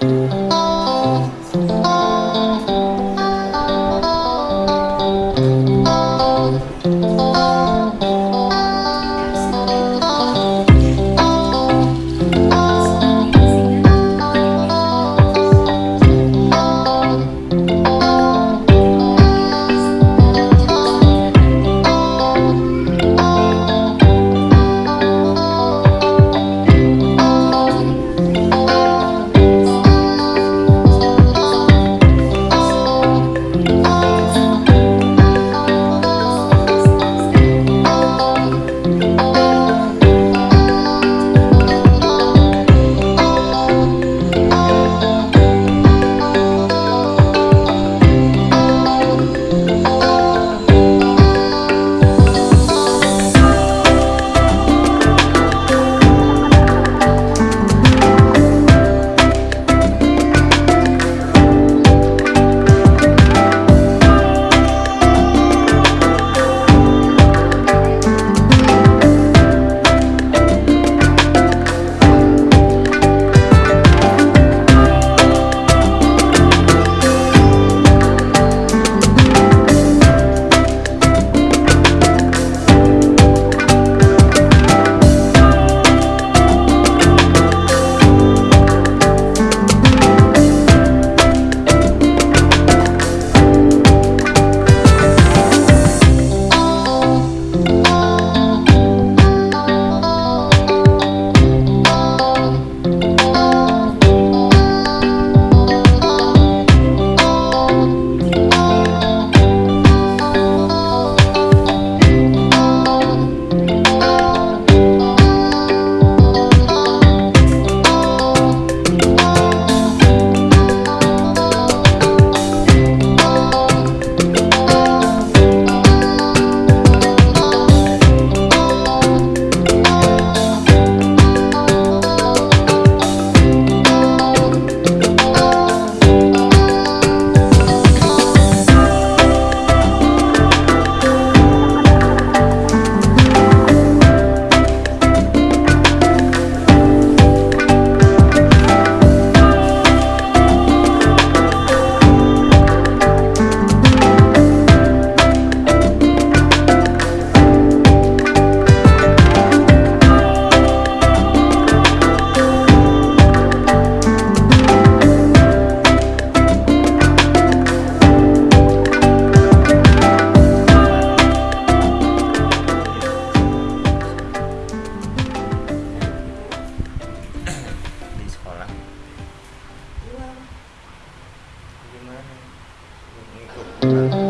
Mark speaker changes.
Speaker 1: Oh. Amen.